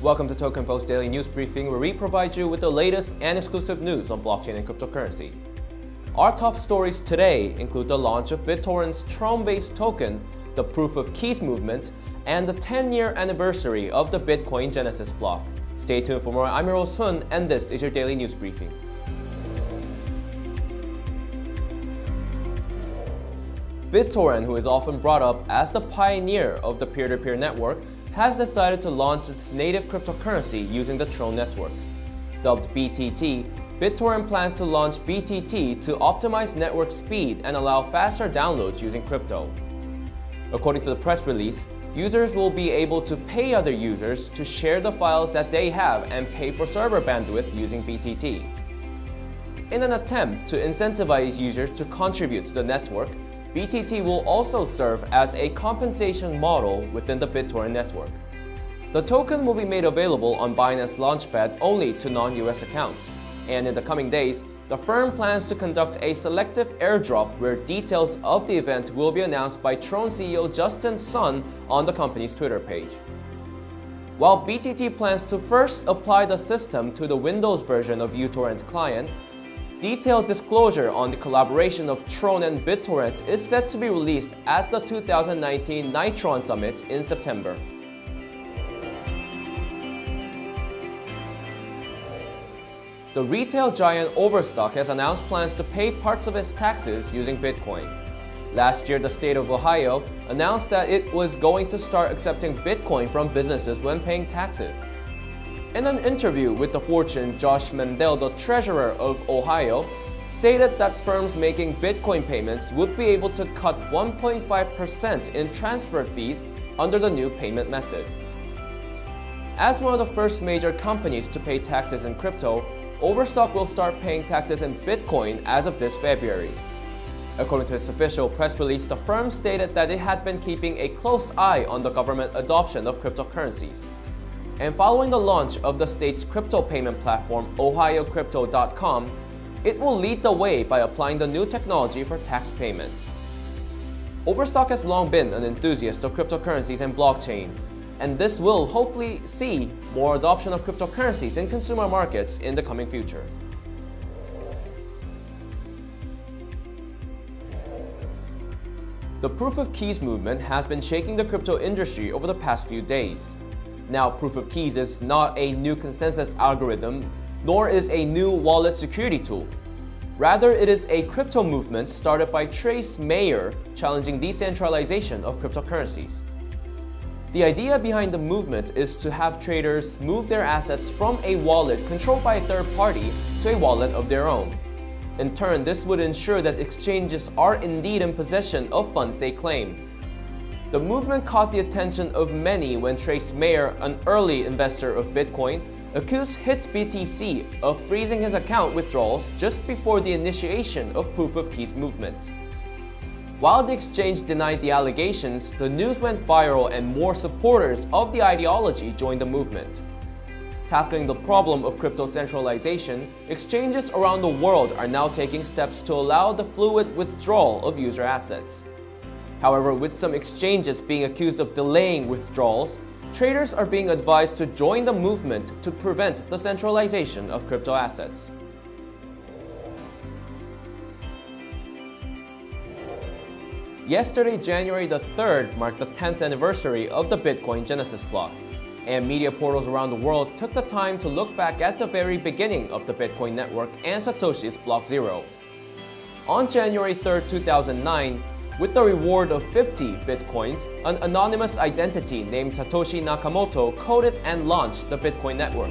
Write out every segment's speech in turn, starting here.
Welcome to Token Post Daily News Briefing, where we provide you with the latest and exclusive news on blockchain and cryptocurrency. Our top stories today include the launch of BitTorrent's Tron-based token, the Proof of Keys movement, and the 10-year anniversary of the Bitcoin Genesis block. Stay tuned for more. I'm host Hun, and this is your Daily News Briefing. BitTorrent, who is often brought up as the pioneer of the peer-to-peer -peer network, has decided to launch its native cryptocurrency using the Tron network. Dubbed BTT, BitTorrent plans to launch BTT to optimize network speed and allow faster downloads using crypto. According to the press release, users will be able to pay other users to share the files that they have and pay for server bandwidth using BTT. In an attempt to incentivize users to contribute to the network, BTT will also serve as a compensation model within the BitTorrent network. The token will be made available on Binance Launchpad only to non-US accounts, and in the coming days, the firm plans to conduct a selective airdrop where details of the event will be announced by Tron CEO Justin Sun on the company's Twitter page. While BTT plans to first apply the system to the Windows version of uTorrent client, Detailed disclosure on the collaboration of Tron and BitTorrent is set to be released at the 2019 Nitron Summit in September. The retail giant Overstock has announced plans to pay parts of its taxes using Bitcoin. Last year, the state of Ohio announced that it was going to start accepting Bitcoin from businesses when paying taxes. In an interview with the Fortune, Josh Mandel, the treasurer of Ohio, stated that firms making Bitcoin payments would be able to cut 1.5% in transfer fees under the new payment method. As one of the first major companies to pay taxes in crypto, Overstock will start paying taxes in Bitcoin as of this February. According to its official press release, the firm stated that it had been keeping a close eye on the government adoption of cryptocurrencies. And following the launch of the state's crypto payment platform, OhioCrypto.com, it will lead the way by applying the new technology for tax payments. Overstock has long been an enthusiast of cryptocurrencies and blockchain, and this will hopefully see more adoption of cryptocurrencies in consumer markets in the coming future. The Proof of Keys movement has been shaking the crypto industry over the past few days. Now, proof of keys is not a new consensus algorithm, nor is a new wallet security tool. Rather, it is a crypto movement started by Trace Mayer challenging decentralization of cryptocurrencies. The idea behind the movement is to have traders move their assets from a wallet controlled by a third party to a wallet of their own. In turn, this would ensure that exchanges are indeed in possession of funds they claim, the movement caught the attention of many when Trace Mayer, an early investor of Bitcoin, accused HitBTC of freezing his account withdrawals just before the initiation of Proof of Keys movement. While the exchange denied the allegations, the news went viral and more supporters of the ideology joined the movement. Tackling the problem of crypto centralization, exchanges around the world are now taking steps to allow the fluid withdrawal of user assets. However, with some exchanges being accused of delaying withdrawals, traders are being advised to join the movement to prevent the centralization of crypto assets. Yesterday, January the 3rd, marked the 10th anniversary of the Bitcoin Genesis block, and media portals around the world took the time to look back at the very beginning of the Bitcoin network and Satoshi's Block Zero. On January 3, 2009, with the reward of 50 bitcoins, an anonymous identity named Satoshi Nakamoto coded and launched the Bitcoin network.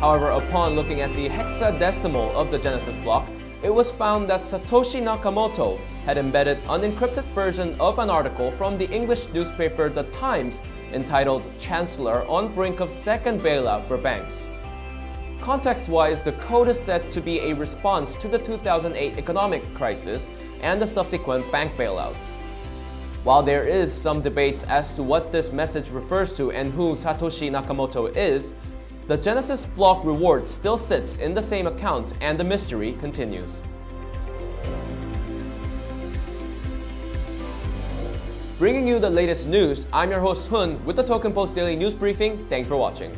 However, upon looking at the hexadecimal of the Genesis block, it was found that Satoshi Nakamoto had embedded an encrypted version of an article from the English newspaper The Times entitled Chancellor on Brink of Second Bailout for Banks. Context-wise, the code is said to be a response to the 2008 economic crisis and the subsequent bank bailouts. While there is some debates as to what this message refers to and who Satoshi Nakamoto is, the Genesis block reward still sits in the same account and the mystery continues. Bringing you the latest news, I'm your host Hun with the Token Post Daily News Briefing. Thanks for watching.